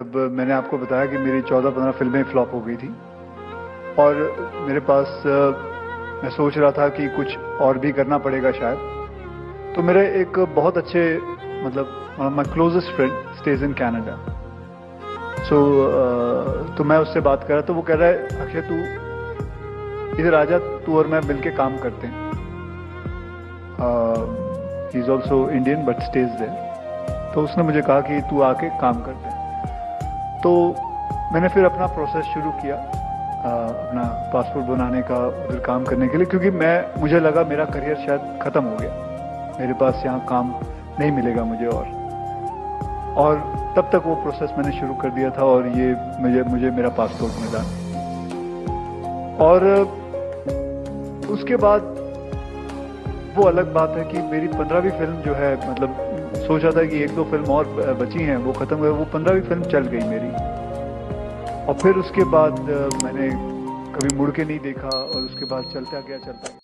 अब मैंने आपको बताया कि मेरी 14-15 फ़िल्में फ्लॉप हो गई थी, और मेरे पास मैं सोच रहा था कि कुछ और भी करना पड़ेगा शायद तो मेरे एक बहुत अच्छे मतलब my closest friend stays in Canada so तो मैं उससे बात कर रहा तो वो कह रहा है, अक्षय, तू इधर आ जा, तू और मैं मिलके काम करते हैं. He is also Indian but stays there तो उसने मुझे कहा कि तू आके काम करते हैं। तो मैंने फिर अपना प्रोसेस शुरू किया आ, अपना पासपोर्ट बनाने का उधर काम करने के लिए क्योंकि मैं मुझे लगा मेरा करियर शायद ख़त्म हो गया। मेरे पास यहाँ काम नहीं मिलेगा मुझे और। और तब तक वो प्रोसेस मैंने शुरू कर दिया था और ये मुझे मुझे मेरा पासपोर्ट मिला। और उसके बाद वो अलग बात है कि मेरी पंद्रहवीं फ़िल्म जो है मतलब सोचा था कि एक दो फ़िल्म और बची हैं, वो ख़त्म हुए, वो पंद्रहवीं फ़िल्म चल गई मेरी। और फिर उसके बाद मैंने कभी मुड़ के नहीं देखा, और उसके बाद चलता गया चलता गया।